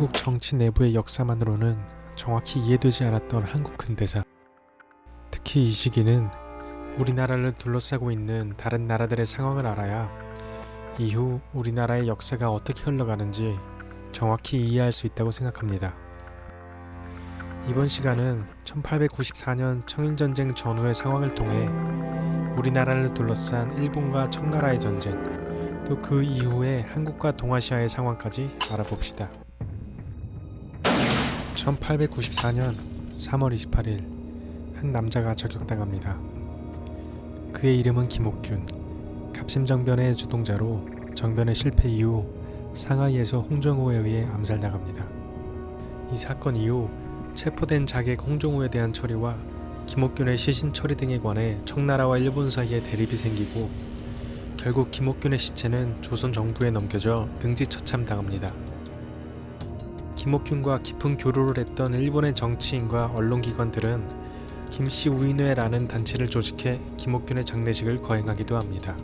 한국 정치 내부의 역사만으로는 정확히 이해되지 않았던 한국 근대사. 특히 이 시기는 우리나라를 둘러싸고 있는 다른 나라들의 상황을 알아야 이후 우리나라의 역사가 어떻게 흘러가는지 정확히 이해할 수 있다고 생각합니다. 이번 시간은 1894년 청일전쟁 전후의 상황을 통해 우리나라를 둘러싼 일본과 청나라의 전쟁, 또 그 이후의 한국과 동아시아의 상황까지 알아봅시다. 1894년 3월 28일 한 남자가 저격당합니다. 그의 이름은 김옥균. 갑심정변의 주동자로 정변의 실패 이후 상하이에서 홍정호에 의해 암살당합니다. 이 사건 이후 체포된 자객 홍정호에 대한 처리와 김옥균의 시신 처리 등에 관해 청나라와 일본 사이에 대립이 생기고 결국 김옥균의 시체는 조선 정부에 넘겨져 등지 처참당합니다. 김옥균과 깊은 교류를 했던 일본의 정치인과 언론기관들은 김씨 우인회라는 단체를 조직해 김옥균의 장례식을 거행하기도 합니다.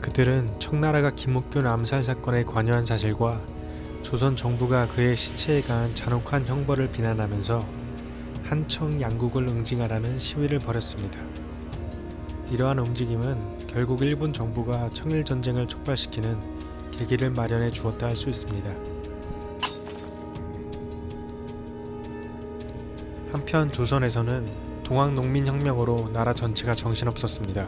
그들은 청나라가 김옥균 암살 사건에 관여한 사실과 조선 정부가 그의 시체에 가한 잔혹한 형벌을 비난하면서 한청 양국을 응징하라는 시위를 벌였습니다. 이러한 움직임은 결국 일본 정부가 청일 전쟁을 촉발시키는 계기를 마련해 주었다 할 수 있습니다. 한편 조선에서는 동학농민혁명으로 나라 전체가 정신없었습니다.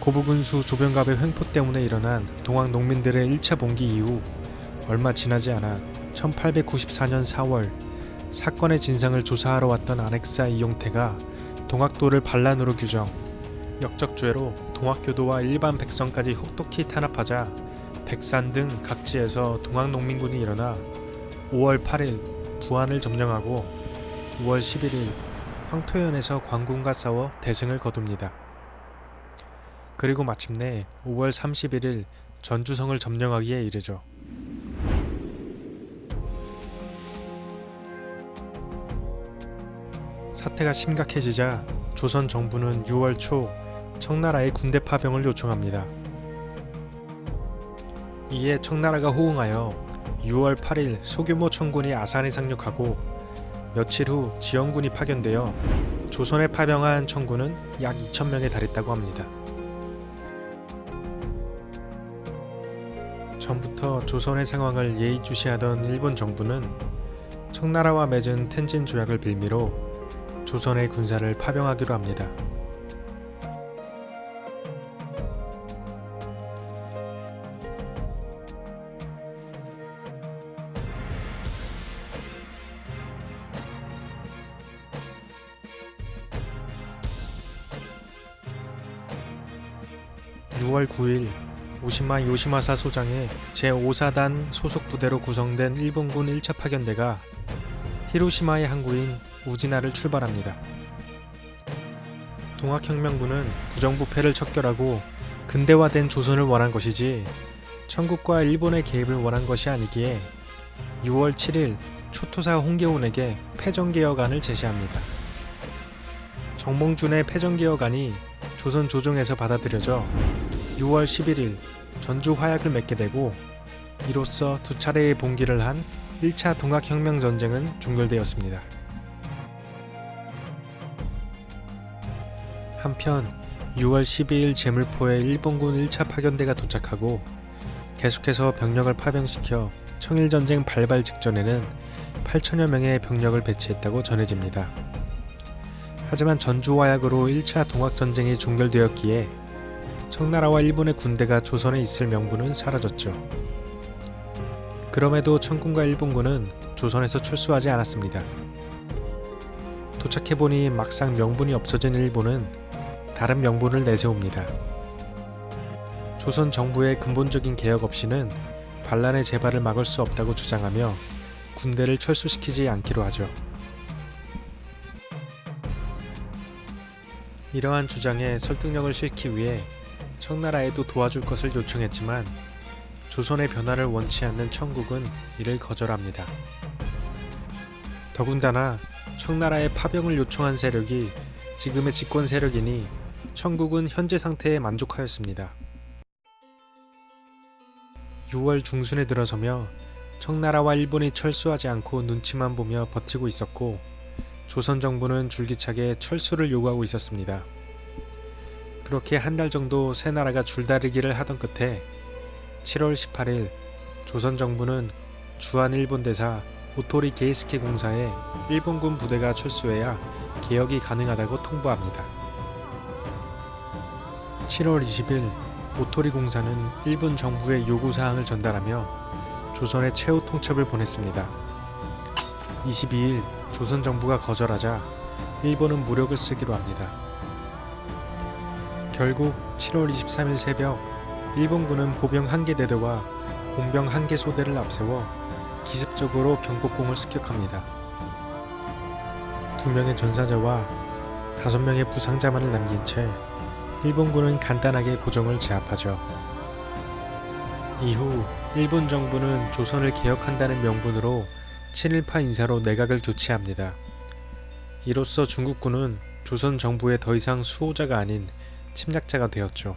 고부군수 조병갑의 횡포 때문에 일어난 동학농민들의 1차 봉기 이후 얼마 지나지 않아 1894년 4월 사건의 진상을 조사하러 왔던 안핵사 이용태가 동학도를 반란으로 규정 역적죄로 동학교도와 일반 백성까지 혹독히 탄압하자 백산 등 각지에서 동학농민군이 일어나 5월 8일 부안을 점령하고 5월 11일 황토현에서 광군과 싸워 대승을 거둡니다. 그리고 마침내 5월 31일 전주성을 점령하기에 이르죠. 사태가 심각해지자 조선 정부는 6월 초 청나라에 군대 파병을 요청합니다. 이에 청나라가 호응하여 6월 8일 소규모 청군이 아산에 상륙하고 며칠 후 지원군이 파견되어 조선에 파병한 청군은 약 2천명에 달했다고 합니다. 전부터 조선의 상황을 예의주시하던 일본 정부는 청나라와 맺은 텐진 조약을 빌미로 조선의 군사를 파병하기로 합니다. (6월 9일) 오시마 요시마사 소장의 제5사단 소속 부대로 구성된 일본군 1차 파견대가 히로시마의 항구인 우지나를 출발합니다. 동학혁명군은 부정부패를 척결하고 근대화된 조선을 원한 것이지 청국과 일본의 개입을 원한 것이 아니기에 6월 7일 초토사 홍계훈에게 패전개혁안을 제시합니다. 정몽준의 패전개혁안이 조선 조정에서 받아들여져 6월 11일 전주 화약을 맺게 되고 이로써 두 차례의 봉기를 한 1차 동학혁명 전쟁은 종결되었습니다. 한편 6월 12일 제물포에 일본군 1차 파견대가 도착하고 계속해서 병력을 파병시켜 청일전쟁 발발 직전에는 8천여 명의 병력을 배치했다고 전해집니다. 하지만 전주화약으로 1차 동학전쟁이 종결되었기에 청나라와 일본의 군대가 조선에 있을 명분은 사라졌죠. 그럼에도 청군과 일본군은 조선에서 철수하지 않았습니다. 도착해보니 막상 명분이 없어진 일본은 다른 명분을 내세웁니다. 조선 정부의 근본적인 개혁 없이는 반란의 재발을 막을 수 없다고 주장하며 군대를 철수시키지 않기로 하죠. 이러한 주장에 설득력을 싣기 위해 청나라에도 도와줄 것을 요청했지만 조선의 변화를 원치 않는 청국은 이를 거절합니다. 더군다나 청나라의 파병을 요청한 세력이 지금의 집권 세력이니 청국은 현재 상태에 만족하였습니다. 6월 중순에 들어서며 청나라와 일본이 철수하지 않고 눈치만 보며 버티고 있었고 조선 정부는 줄기차게 철수를 요구하고 있었습니다. 그렇게 한 달 정도 세 나라가 줄다리기를 하던 끝에 7월 18일 조선 정부는 주한 일본 대사 오토리 게이스케 공사에 일본군 부대가 철수해야 개혁이 가능하다고 통보합니다. 7월 20일 오토리 공사는 일본 정부의 요구사항을 전달하며 조선의 최후 통첩을 보냈습니다. 22일 조선 정부가 거절하자 일본은 무력을 쓰기로 합니다. 결국 7월 23일 새벽 일본군은 보병 한 개 대대와 공병 한 개 소대를 앞세워 기습적으로 경복궁을 습격합니다. 두 명의 전사자와 다섯 명의 부상자만을 남긴 채 일본군은 간단하게 고정을 제압하죠. 이후 일본 정부는 조선을 개혁한다는 명분으로 친일파 인사로 내각을 교체합니다. 이로써 중국군은 조선 정부의 더 이상 수호자가 아닌 침략자가 되었죠.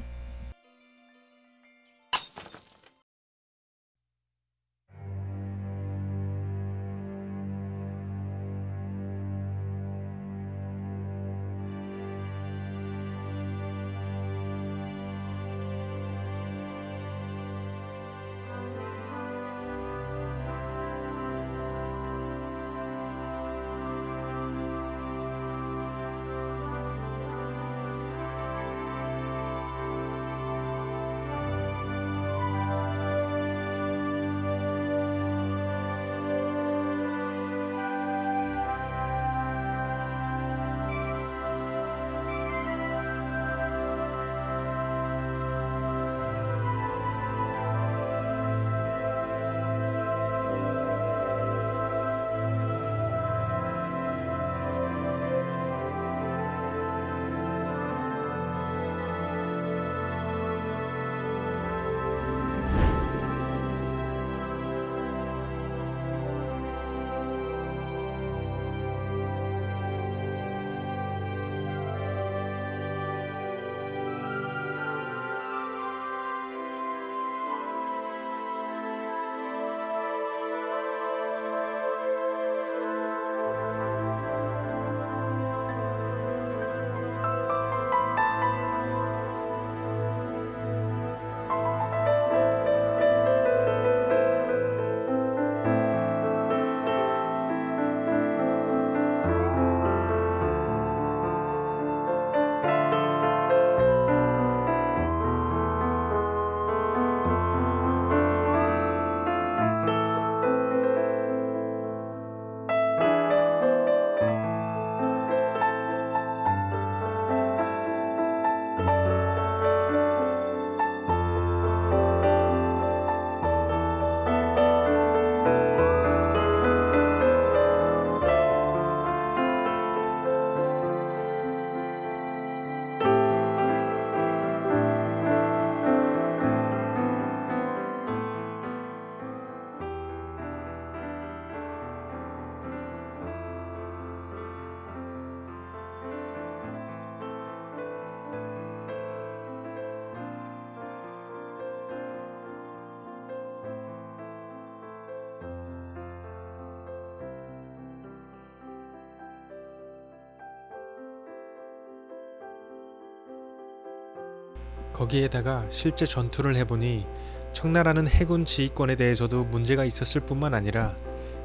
거기에다가 실제 전투를 해보니 청나라는 해군 지휘권에 대해서도 문제가 있었을 뿐만 아니라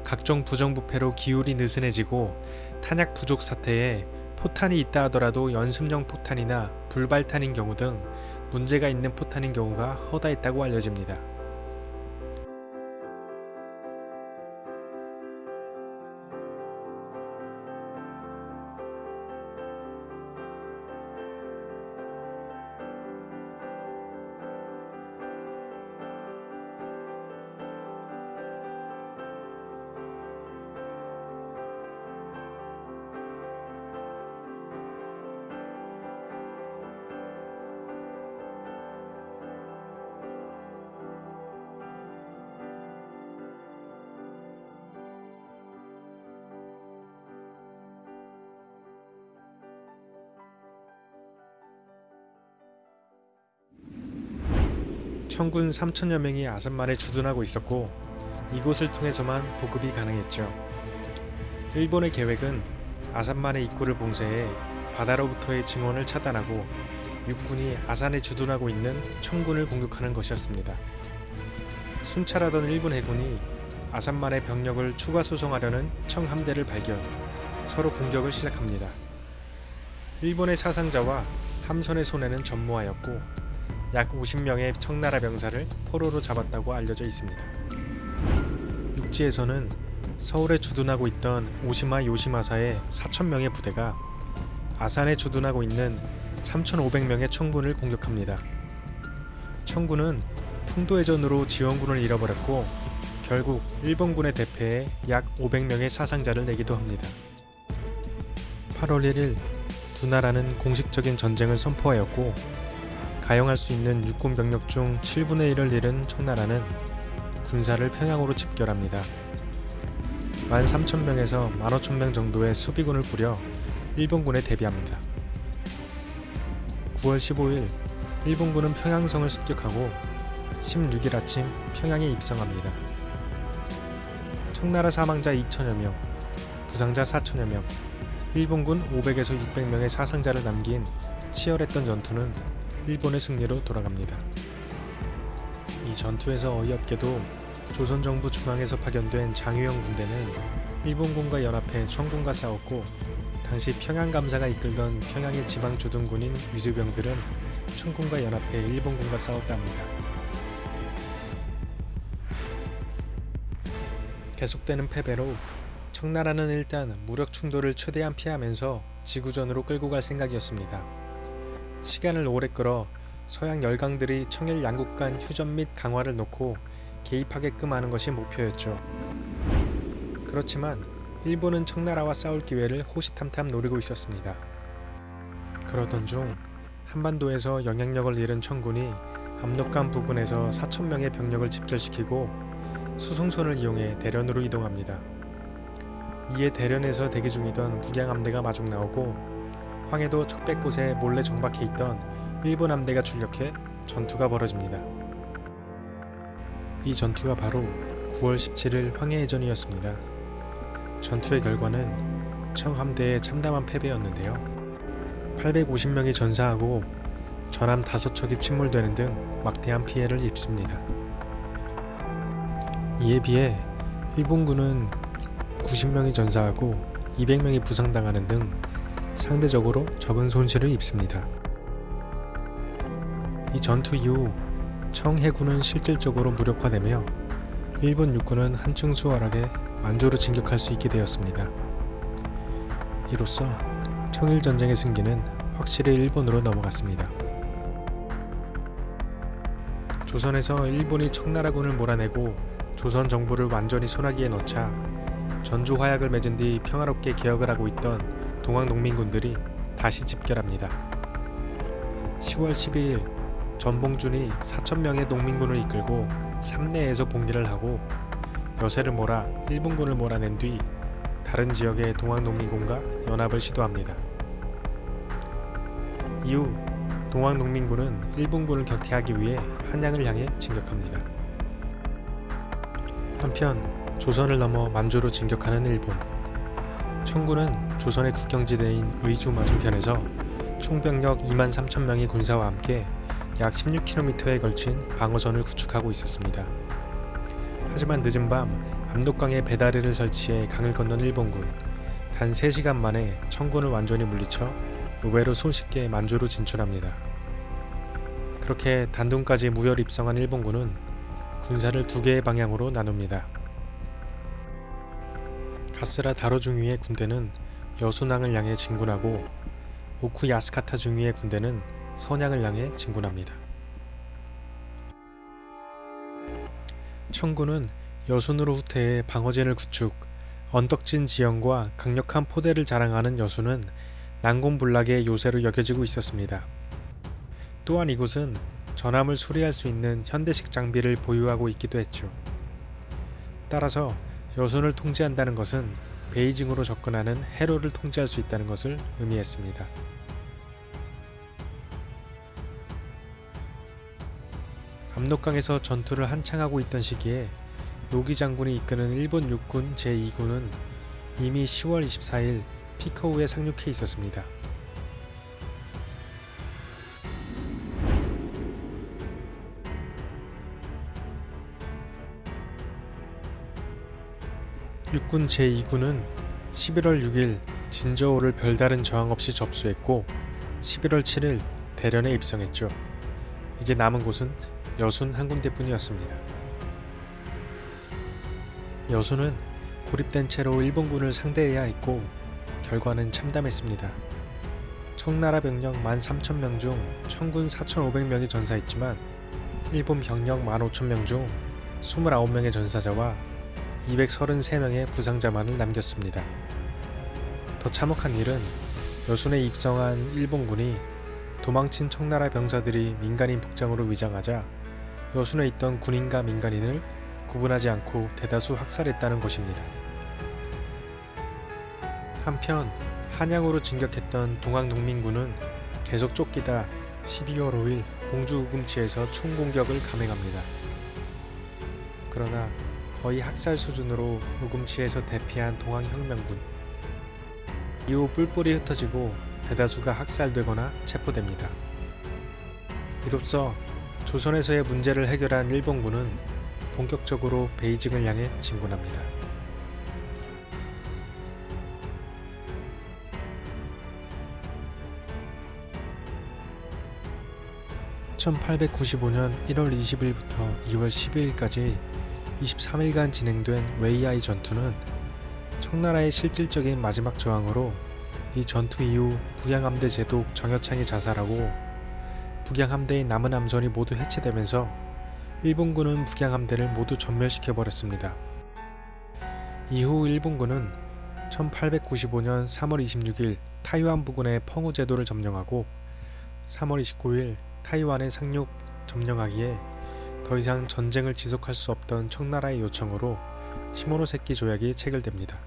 각종 부정부패로 기울이 느슨해지고 탄약 부족 사태에 포탄이 있다 하더라도 연습용 포탄이나 불발탄인 경우 등 문제가 있는 포탄인 경우가 허다했다고 알려집니다. 청군 3천여 명이 아산만에 주둔하고 있었고 이곳을 통해서만 보급이 가능했죠. 일본의 계획은 아산만의 입구를 봉쇄해 바다로부터의 증원을 차단하고 육군이 아산에 주둔하고 있는 청군을 공격하는 것이었습니다. 순찰하던 일본 해군이 아산만의 병력을 추가 수송하려는 청 함대를 발견, 서로 공격을 시작합니다. 일본의 사상자와 함선의 손해는 전무하였고 약 50명의 청나라 병사를 포로로 잡았다고 알려져 있습니다. 육지에서는 서울에 주둔하고 있던 오시마 요시마사의 4천명의 부대가 아산에 주둔하고 있는 3,500명의 청군을 공격합니다. 청군은 풍도해전으로 지원군을 잃어버렸고 결국 일본군의 대패에 약 500명의 사상자를 내기도 합니다. 8월 1일 두 나라는 공식적인 전쟁을 선포하였고 가용할 수 있는 육군 병력 중 7분의 1을 잃은 청나라는 군사를 평양으로 집결합니다. 13,000명에서 15,000명 정도의 수비군을 꾸려 일본군에 대비합니다. 9월 15일 일본군은 평양성을 습격하고 16일 아침 평양에 입성합니다. 청나라 사망자 2천여 명, 부상자 4천여 명, 일본군 500에서 600명의 사상자를 남긴 치열했던 전투는 일본의 승리로 돌아갑니다. 이 전투에서 어이없게도 조선정부 중앙에서 파견된 장유영 군대는 일본군과 연합해 청군과 싸웠고 당시 평양감사가 이끌던 평양의 지방 주둔군인 위수병들은 청군과 연합해 일본군과 싸웠답니다. 계속되는 패배로 청나라는 일단 무력 충돌을 최대한 피하면서 지구전으로 끌고 갈 생각이었습니다. 시간을 오래 끌어 서양 열강들이 청일 양국 간 휴전 및 강화를 놓고 개입하게끔 하는 것이 목표였죠. 그렇지만 일본은 청나라와 싸울 기회를 호시탐탐 노리고 있었습니다. 그러던 중 한반도에서 영향력을 잃은 청군이 압록강 부근에서 4천명의 병력을 집결시키고 수송선을 이용해 대련으로 이동합니다. 이에 대련에서 대기 중이던 북양 함대가 마중 나오고 황해도 척백곳에 몰래 정박해 있던 일본 함대가 출격해 전투가 벌어집니다. 이 전투가 바로 9월 17일 황해해전이었습니다. 전투의 결과는 청함대의 참담한 패배였는데요. 850명이 전사하고 전함 5척이 침몰되는 등 막대한 피해를 입습니다. 이에 비해 일본군은 90명이 전사하고 200명이 부상당하는 등 상대적으로 적은 손실을 입습니다. 이 전투 이후 청해군은 실질적으로 무력화되며 일본 육군은 한층 수월하게 만주로 진격할 수 있게 되었습니다. 이로써 청일전쟁의 승기는 확실히 일본으로 넘어갔습니다. 조선에서 일본이 청나라군을 몰아내고 조선 정부를 완전히 소나기에 넣자 전주 화약을 맺은 뒤 평화롭게 개혁을 하고 있던 동학 농민군들이 다시 집결합니다. 10월 12일 전봉준이 4천명의 농민군을 이끌고 삼내에서 봉기를 하고 여세를 몰아 일본군을 몰아낸 뒤 다른 지역의 동학농민군과 연합을 시도합니다. 이후 동학농민군은 일본군을 격퇴하기 위해 한양을 향해 진격합니다. 한편 조선을 넘어 만주로 진격하는 일본 청군은 조선의 국경지대인 의주 맞은편에서 총병력 2만 3천 명의 군사와 함께 약 16km에 걸친 방어선을 구축하고 있었습니다. 하지만 늦은 밤 압록강에 배다리를 설치해 강을 건넌 일본군 단 3시간 만에 청군을 완전히 물리쳐 의외로 손쉽게 만주로 진출합니다. 그렇게 단둥까지 무혈 입성한 일본군은 군사를 두 개의 방향으로 나눕니다. 가스라 다로 중위의 군대는 여순항을 향해 진군하고 오쿠 야스카타 중위의 군대는 선양을 향해 진군합니다. 청군은 여순으로 후퇴해 방어진을 구축, 언덕진 지형과 강력한 포대를 자랑하는 여순은 난공불락의 요새로 여겨지고 있었습니다. 또한 이곳은 전함을 수리할 수 있는 현대식 장비를 보유하고 있기도 했죠. 따라서 여순을 통제한다는 것은 베이징으로 접근하는 해로를 통제할 수 있다는 것을 의미했습니다. 압록강에서 전투를 한창 하고 있던 시기에 노기 장군이 이끄는 일본 육군 제2군은 이미 10월 24일 피커우에 상륙해 있었습니다. 육군 제2군은 11월 6일 진저호를 별다른 저항 없이 접수했고 11월 7일 대련에 입성했죠. 이제 남은 곳은 여순 한 군데뿐이었습니다. 여순은 고립된 채로 일본군을 상대해야 했고 결과는 참담했습니다. 청나라 병력 13,000명 중 청군 4,500명이 전사했지만 일본 병력 15,000명 중 29명의 전사자와 233명의 부상자만을 남겼습니다. 더 참혹한 일은 여순에 입성한 일본군이 도망친 청나라 병사들이 민간인 복장으로 위장하자 여순에 있던 군인과 민간인을 구분하지 않고 대다수 학살했다는 것입니다. 한편 한양으로 진격했던 동학농민군은 계속 쫓기다 12월 5일 공주 우금치에서 총공격을 감행합니다. 그러나 거의 학살 수준으로 우금치에서 대피한 동학혁명군 이후 뿔뿔이 흩어지고 대다수가 학살되거나 체포됩니다. 이로써 조선에서의 문제를 해결한 일본군은 본격적으로 베이징을 향해 진군합니다. (1895년 1월 20일부터 2월 12일까지) 23일간 진행된 웨이아이 전투는 청나라의 실질적인 마지막 저항으로 이 전투 이후 북양함대 제독 정여창이 자살하고 북양함대의 남은 함선이 모두 해체되면서 일본군은 북양함대를 모두 전멸시켜버렸습니다. 이후 일본군은 1895년 3월 26일 타이완 부근의 펑우 제도를 점령하고 3월 29일 타이완의 상륙 점령하기에 더 이상 전쟁을 지속할 수 없던 청나라의 요청으로 시모노세키 조약이 체결됩니다.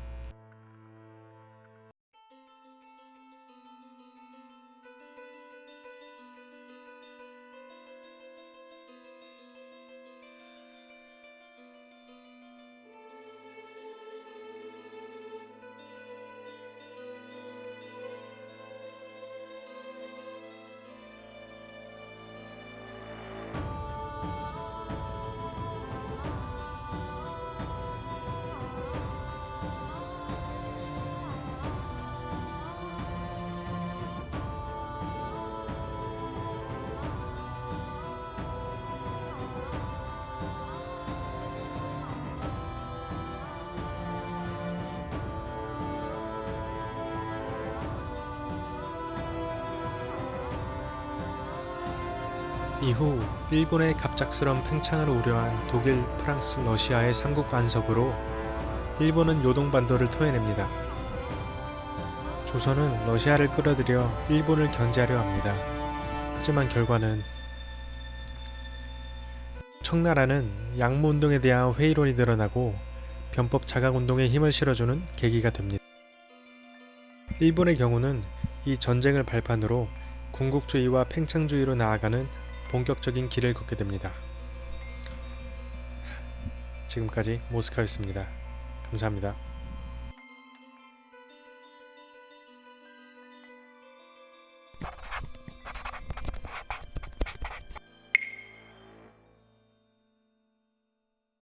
이후 일본의 갑작스런 팽창을 우려한 독일, 프랑스, 러시아의 삼국 간섭으로 일본은 요동반도를 토해냅니다. 조선은 러시아를 끌어들여 일본을 견제하려 합니다. 하지만 결과는 청나라는 양무운동에 대한 회의론이 늘어나고 변법 자각운동에 힘을 실어주는 계기가 됩니다. 일본의 경우는 이 전쟁을 발판으로 군국주의와 팽창주의로 나아가는 본격적인 길을 걷게 됩니다. 지금까지 모스카였습니다. 감사합니다.